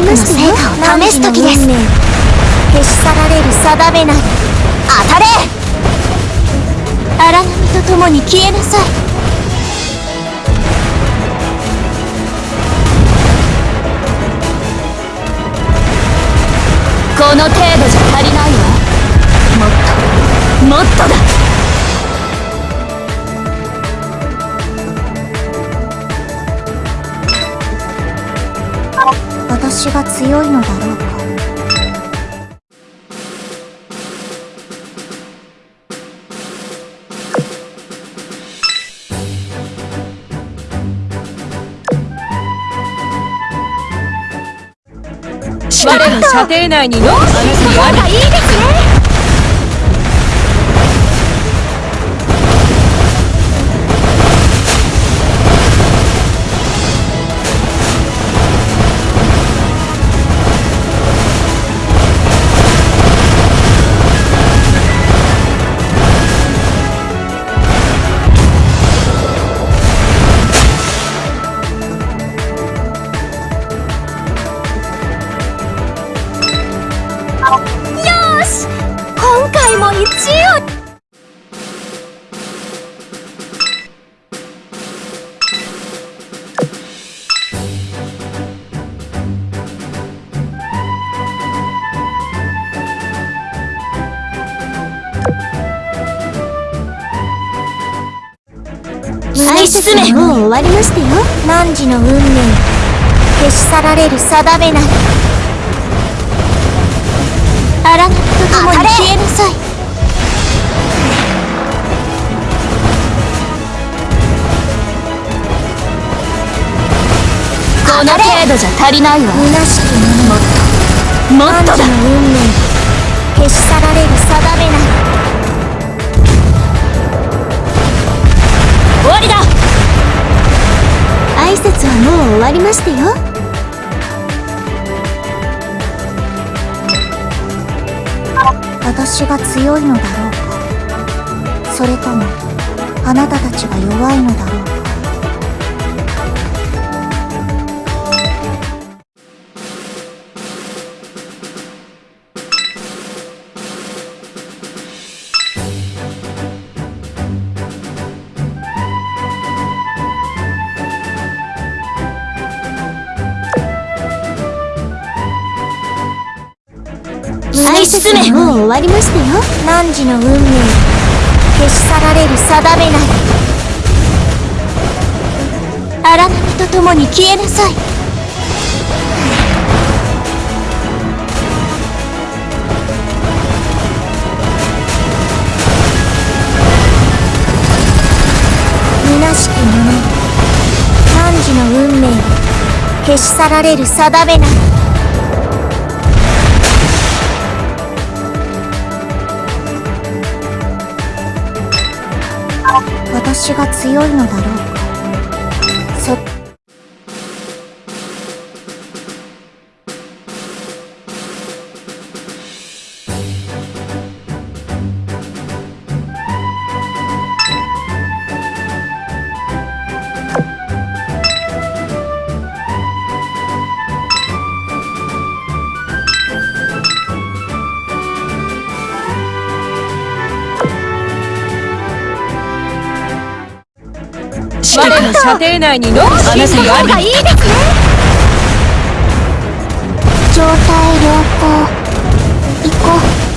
力の成果を試す時です。消し去られる定めなり当たれ！荒波と共に消えなさい。この程度じゃ足りないわ。もっと。もっとだ。私が強いのだろうか。我の射程内にノーシーがいいですねもう終わりましたよ。汝の運命。消し去られる定めなり荒波と共に消えなさい。この程度じゃ足りないわ。虚しきもっともっとだ。の運命。消し去られる定めなり挨拶はもう終わりましたよ。私が強いのだろうか。それともあなたたちが弱いのだろうか。もう終わりましたよ。汝の運命。消し去られる定めなり荒波と共に消えなさい。虚しき者。汝の運命。消し去られる定めなり私が強いのだろう我の射程内にノーシーががいいですね。状態良好。行こう。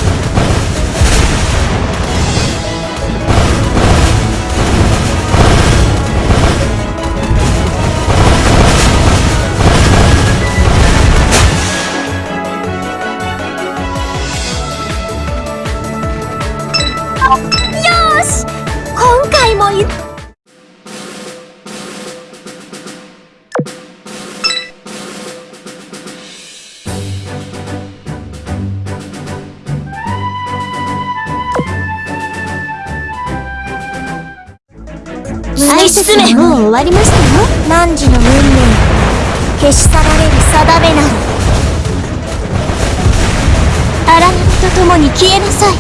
進め。もう終わりましたよ。汝の運命消し去られる定めなり荒波と共に消えなさい。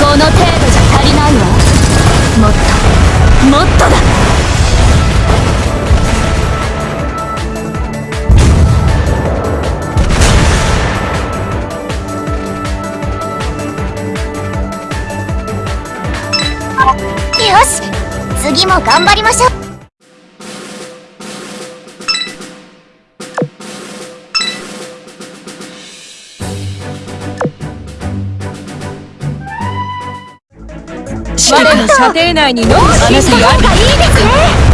この程度じゃ足りないわ次も頑張りましょう。我の射程内にのあなたがいいですね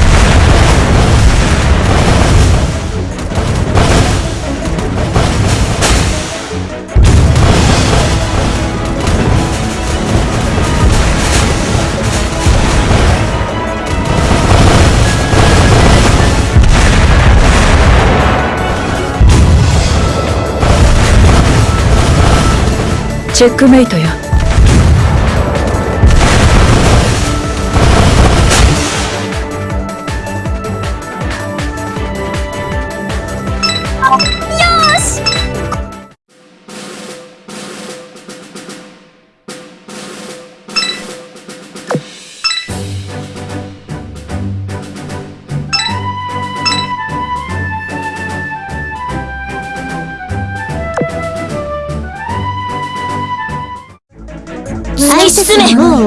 チェックメイトよ。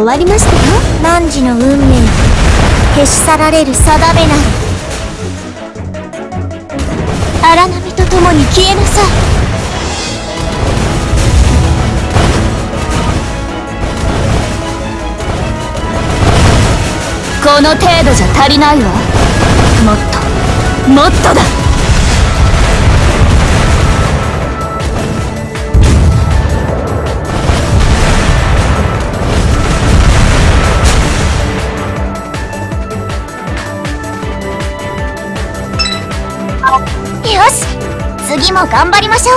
終わりましたよ。汝の運命。消し去られる定めなり。荒波と共に消えなさい。この程度じゃ足りないわ。もっと。もっとだ。次も頑張りましょう。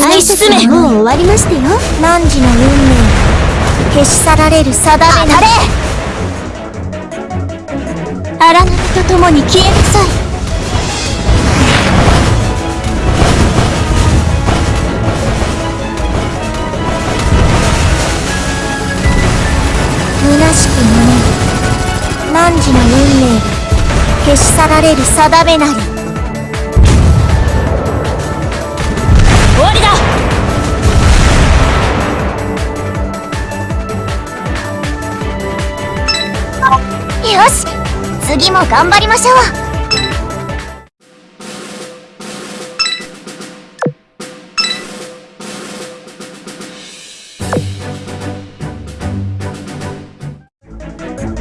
はい進めもう終わりましたよ。汝の運命。消し去られる定めなり荒波と共に消えなさい。虚しく胸に汝の運命が消し去られる定めなり次も頑張りましょう。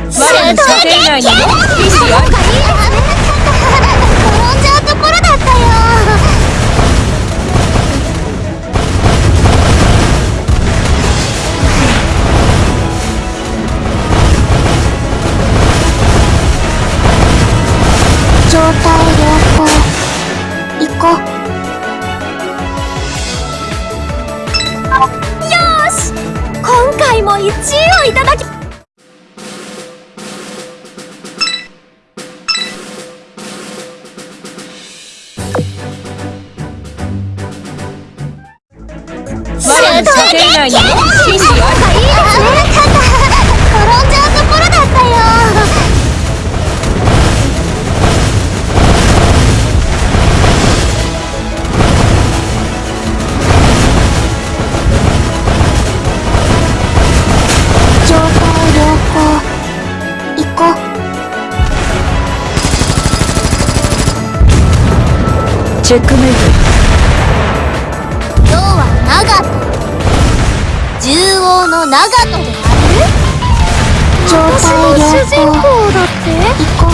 我の射程内にの意長門である？状態良好主人公だって？行こ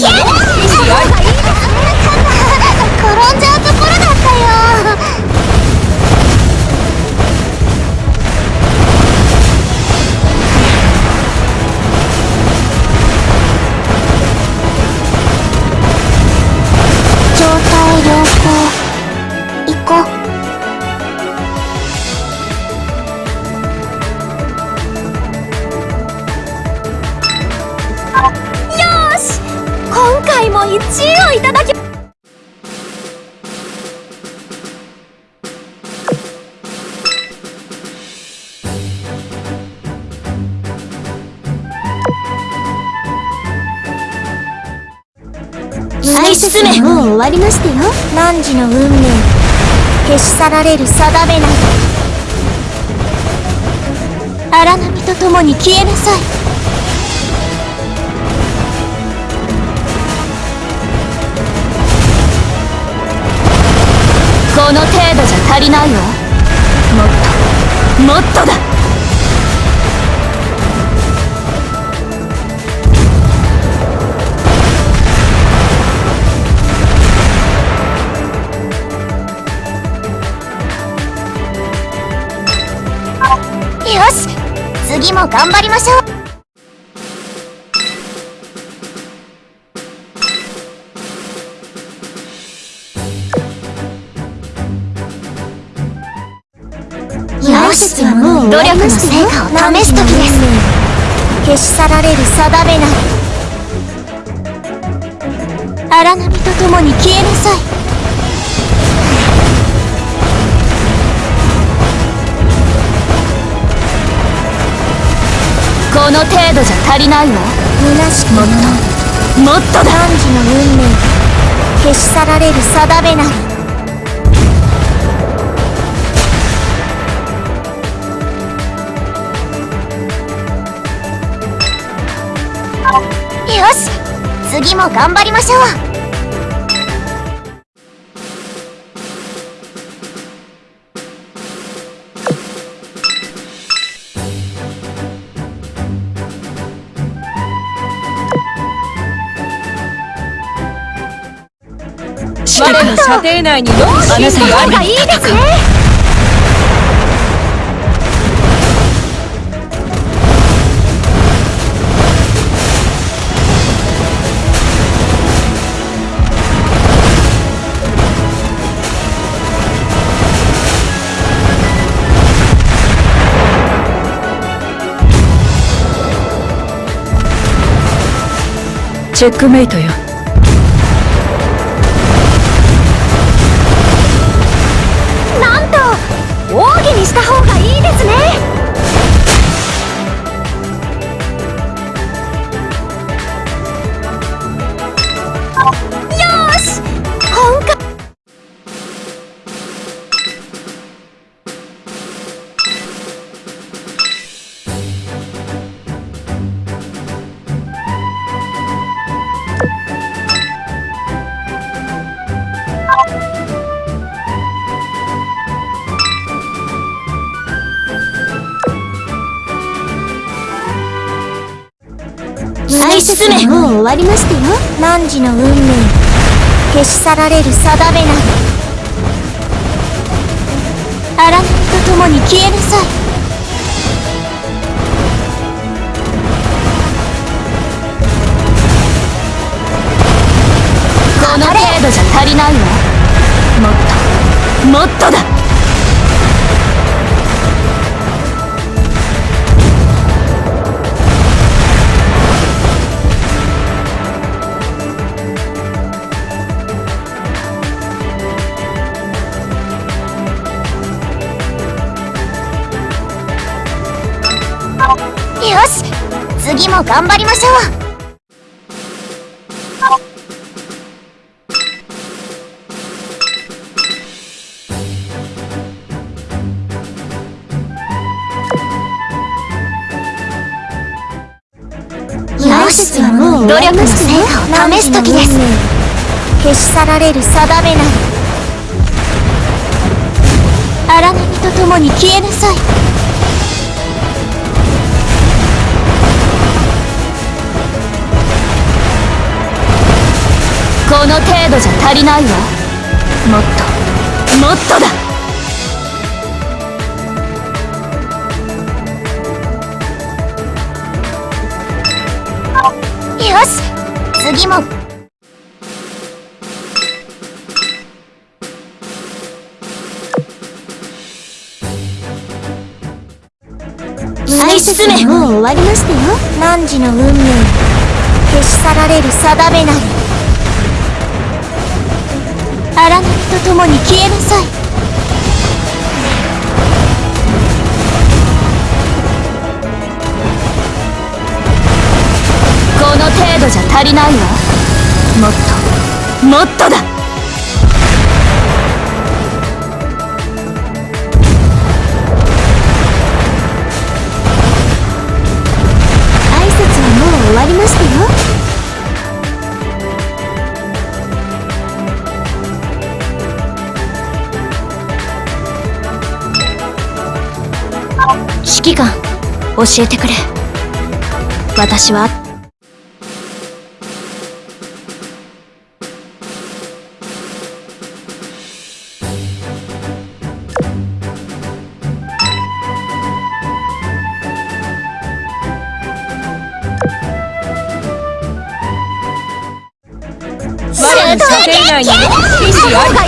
我のりましたよ。汝の運命消し去られる定めなり荒波と共に消えなさい。この程度じゃ足りないわ。もっともっとだ。次も頑張りましょう。努力の成果を試す時です。消し去られる定めなり。荒波と共に消えなさいこの程度じゃ足りないわ。虚しくもっと。もっと。だ汝の運命消し去られる定めな。りよし次も頑張りましょう。の射程内にのあなたにありいいですねチェックメイトよわりましたよ。汝の運命。消し去られる定めなり荒波と共に消えなさい。この程度じゃ足りないわ。もっと。もっとだ。よし。次も頑張りましょう。よしもう努力の成果を試す時です。消し去られる定めなり。荒波と共に消えなさい。度じゃ足りないわ。もっともっとだ。よし次も。進めもう終わりましたよ。汝の運命。消し去られる定めなり。荒波と共に消えなさい。この程度じゃ足りないわ。もっともっとだ。挨拶はもう終わりましたよ。指揮官教えてくれ。私は。我の射程内に意志あり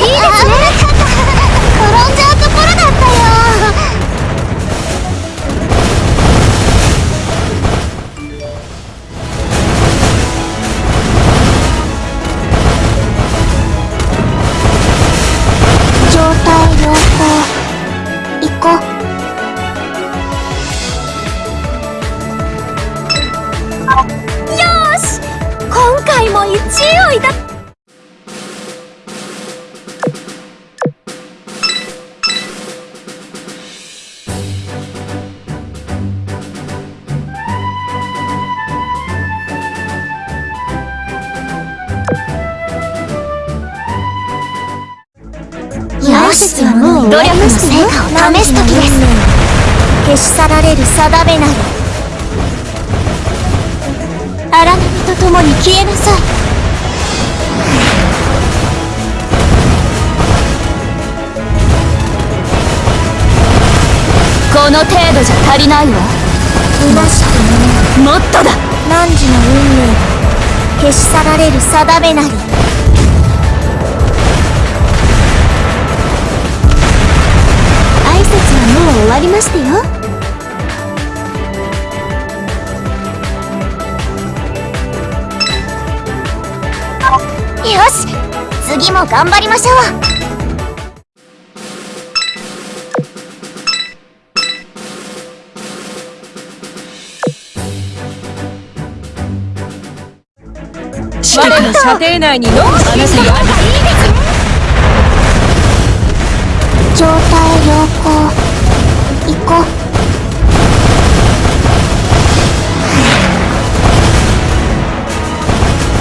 努力の成果を試す時です。消し去られる定めなり荒波と共に消えなさい。この程度じゃ足りないわ。虚しくももっとだ。汝の運命が消し去られる定めなりもう終わりましたよ。よし次も頑張りましょう。我の射程内にの意志あり状態良好。行こう。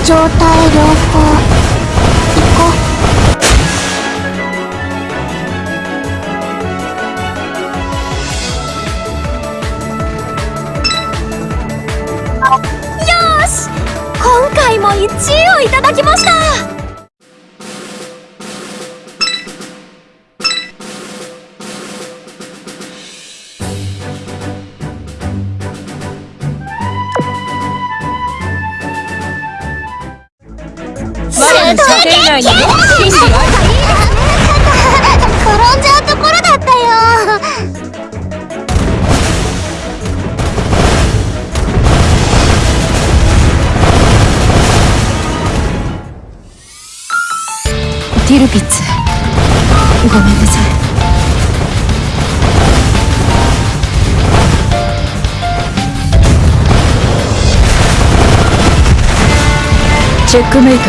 状態良好。行こう。よーし！今回も1位をいただきました。メイトよ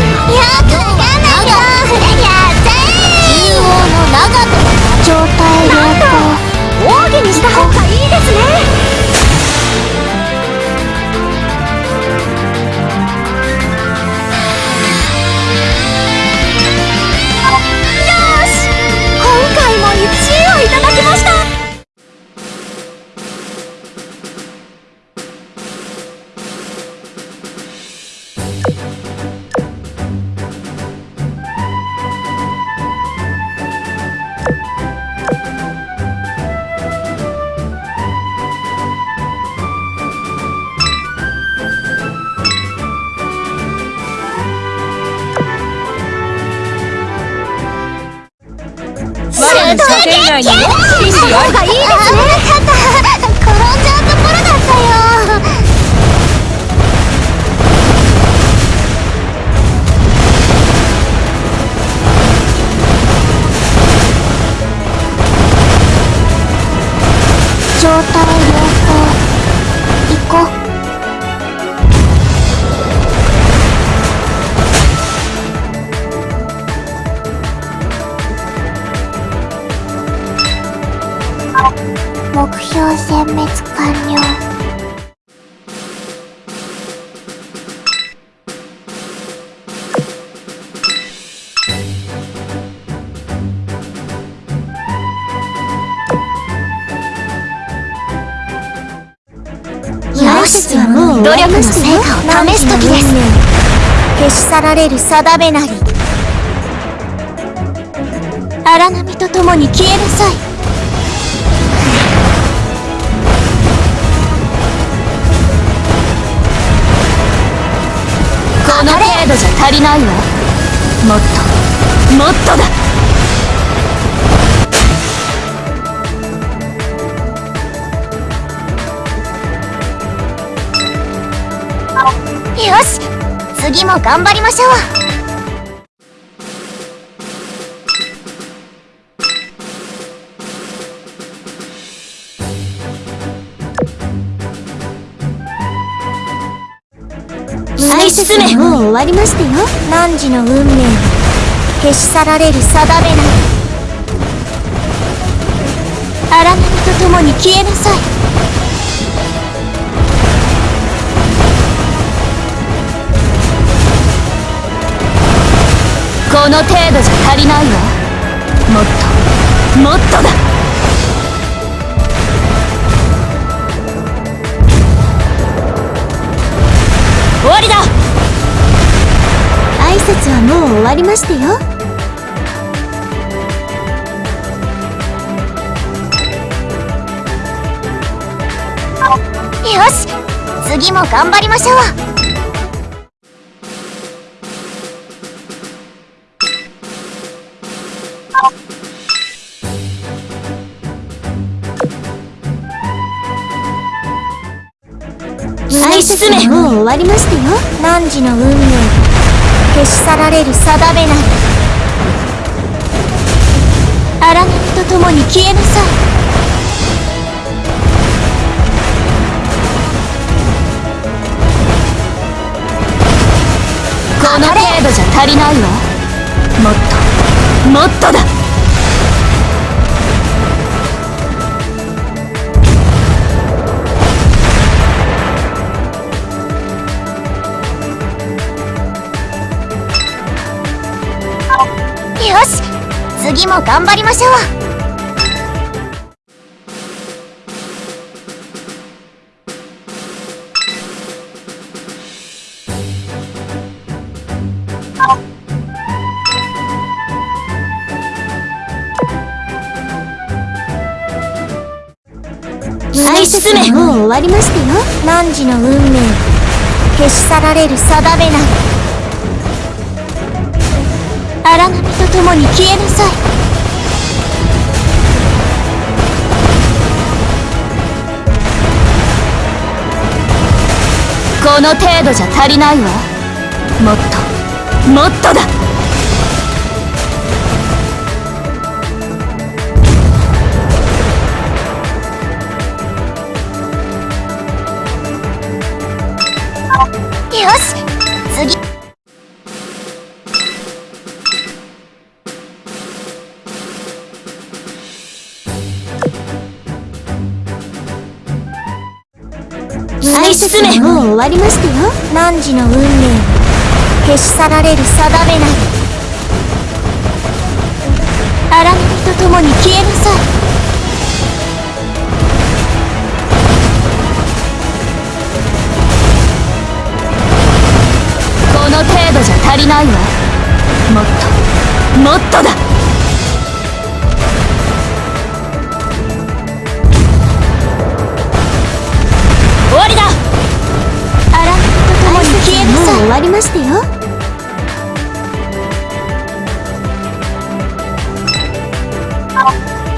努力の成果を試す時です。消し去られる定めなり。荒波と共に消えなさいこの程度じゃ足りないわ。もっともっとだ。よし次も頑張りましょう。愛進めもう終わりましたよ。汝の運命は消し去られる定めなり荒波と共に消えなさいこの程度じゃ足りないわ。もっともっとだ。終わりだ。挨拶はもう終わりましたよ。よし次も頑張りましょう。もう終わりましたよ。汝の運命消し去られる定めなり荒波と共に消えなさい。この程度じゃ足りないわ。もっともっとだ。次も頑張りましょう。愛進めもう終わりましたよ。汝の運命。は消し去られる定めなり荒波と共に消えなさい。この程度じゃ足りないわ。もっともっとだ。愛進めもう終わりましたよ汝の運命消し去られる定めなり荒波と共に消えなさいこの程度じゃ足りないわもっともっとだわりましたよ。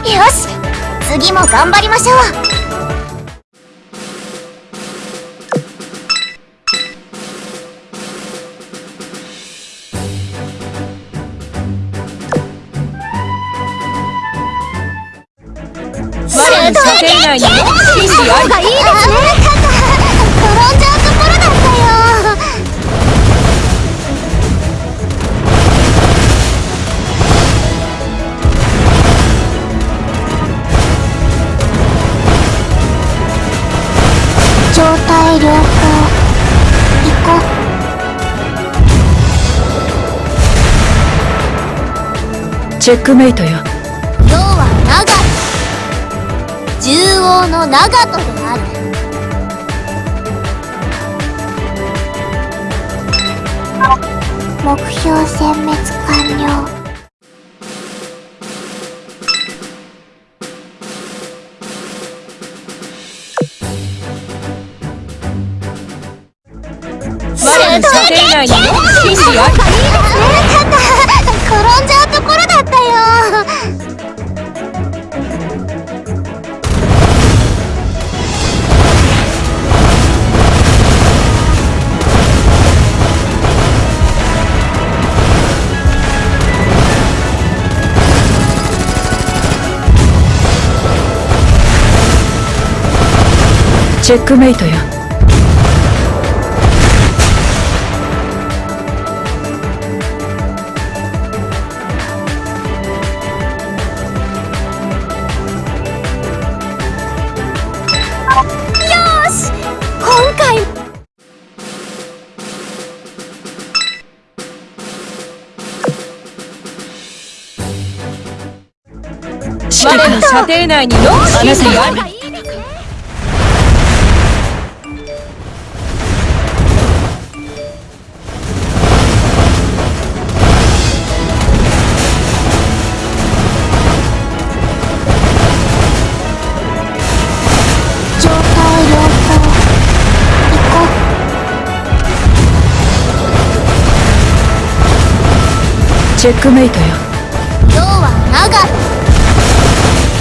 よし次も頑張りましょう。我の射程内に真理ありがいいチェックメイトよ。世は長門獣王の長門である。目標殲滅完了。我の射程内に真理ありチェックメイトよ今回。我の射程内にの真理あり状態チェックメイトよ。う世は長門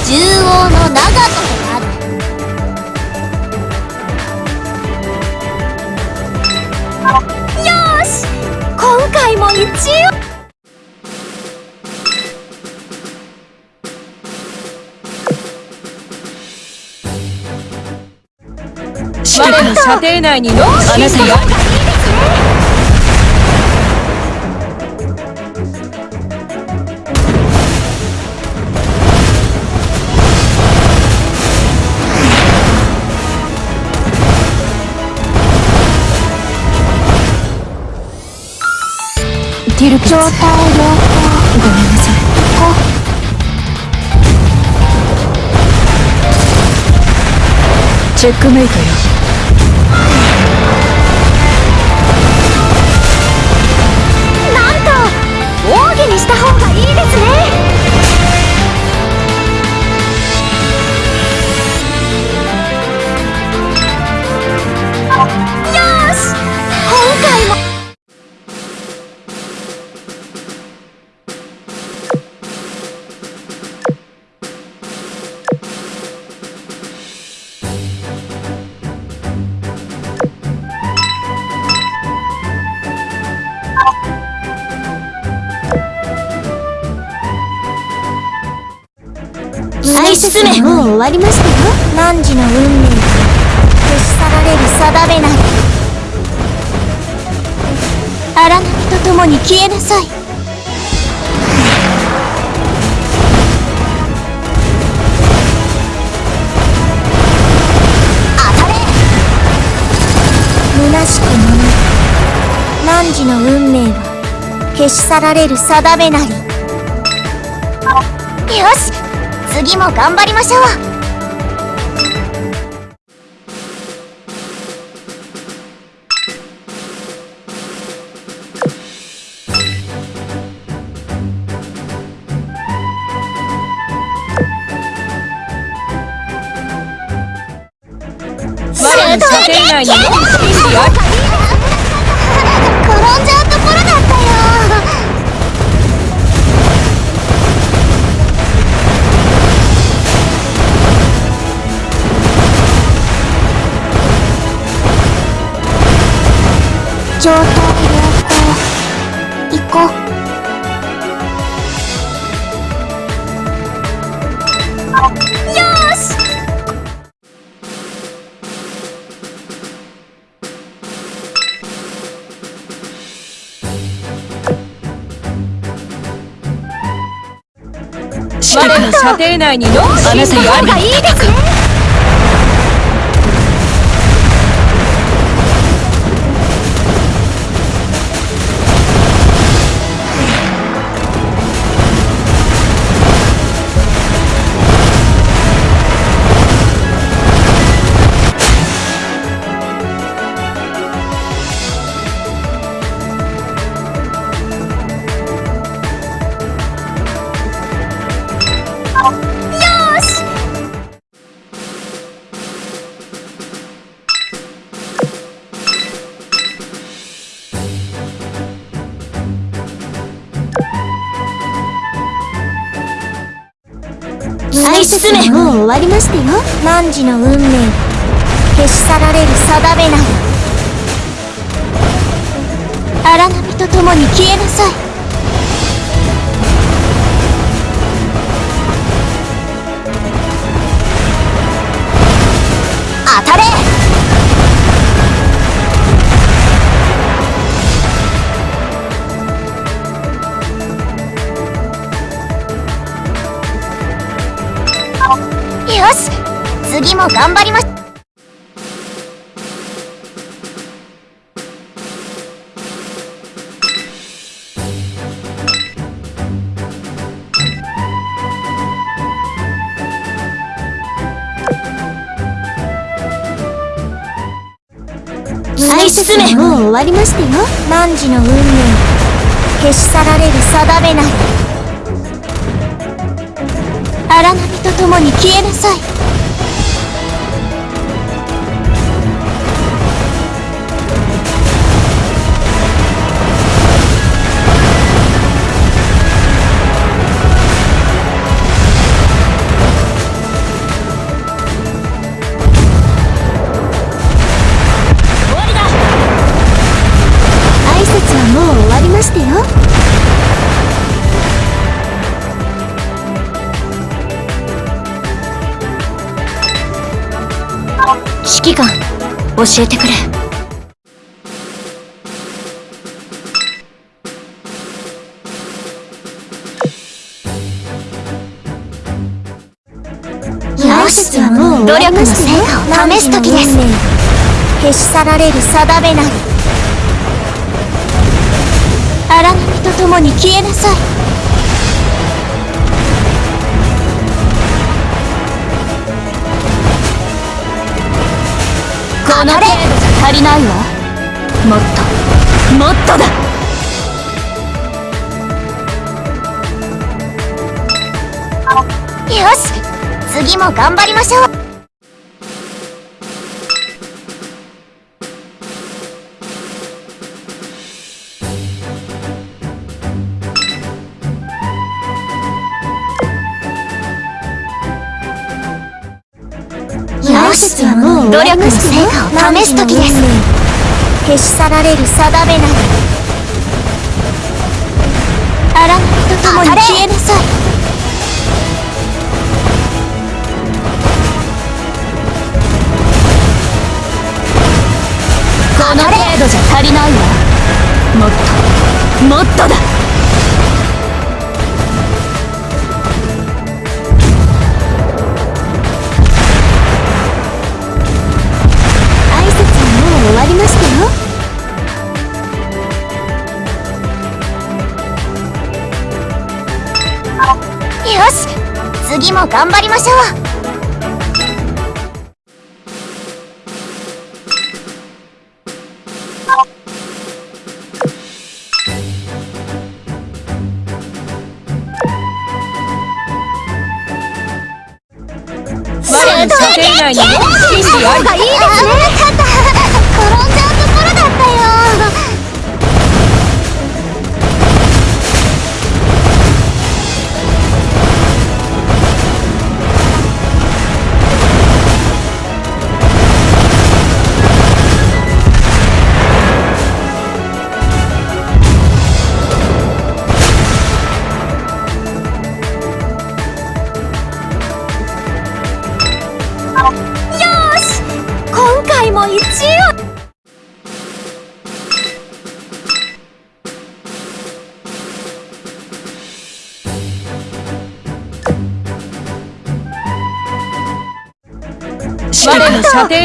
獣王の長門である。よし今回も一応。我の射程内にの真理ありティルピッツ状態良好ごめんなさい。行こチェックメイトよ。愛進めもう終わりましたよ。汝の運命が消し去られる定めなり荒波と共に消えなさい当たれ虚しき者汝の運命は消し去られる定めなり。よし。次も頑張りましょう。我の射程内にの真状態良好行こうよし我の射程内にの真理ありいいですね。もう終わりましたよ。汝の運命。消し去られる定めなり荒波と共に消えなさい。も頑張りまし愛進めもう終わりましたよ。汝の運命消し去られる定めなり荒波と共に消えなさい教えてくれ。挨拶はもう終わりまし努力の成果を試す時です。消し去られる定めなり。荒波と共に消えなさい。この程度じゃ足りないわ。もっと。もっとだ。よし。次も頑張りましょう。よしはもう努力の成果を試す時です。消し去られる定めなり。荒波と共に消えなさい。この程度じゃ足りないわ。もっともっとだ次も頑張りましょう。我の射程内に真理あり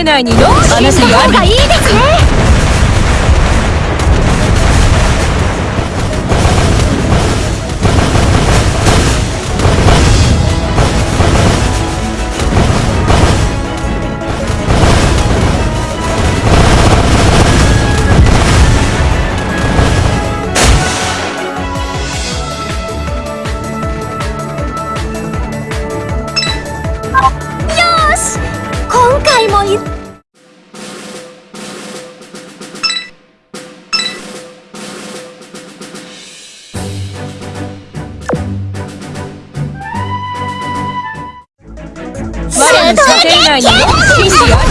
どうしようがいいですね。内に真理